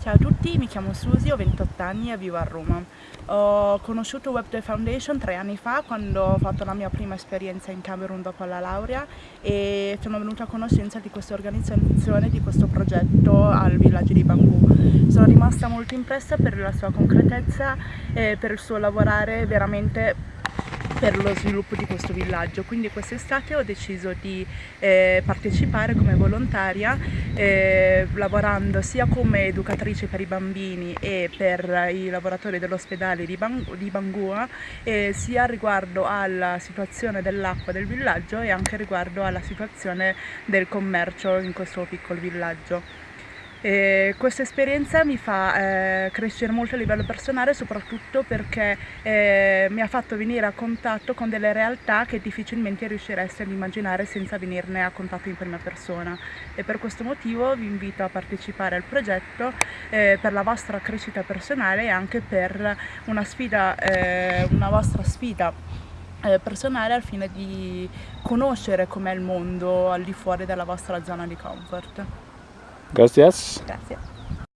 Ciao a tutti, mi chiamo Susi, ho 28 anni e vivo a Roma. Ho conosciuto WebDev Foundation tre anni fa quando ho fatto la mia prima esperienza in Camerun dopo la laurea e sono venuta a conoscenza di questa organizzazione, di questo progetto al villaggio di Bangù. Sono rimasta molto impressa per la sua concretezza e per il suo lavorare veramente per lo sviluppo di questo villaggio quindi quest'estate ho deciso di eh, partecipare come volontaria eh, lavorando sia come educatrice per i bambini e per i lavoratori dell'ospedale di, Bang di Bangua eh, sia riguardo alla situazione dell'acqua del villaggio e anche riguardo alla situazione del commercio in questo piccolo villaggio. E questa esperienza mi fa eh, crescere molto a livello personale soprattutto perché eh, mi ha fatto venire a contatto con delle realtà che difficilmente riuscireste ad immaginare senza venirne a contatto in prima persona e per questo motivo vi invito a partecipare al progetto eh, per la vostra crescita personale e anche per una sfida, eh, una vostra sfida eh, personale al fine di conoscere com'è il mondo al di fuori della vostra zona di comfort. Gracias. Gracias.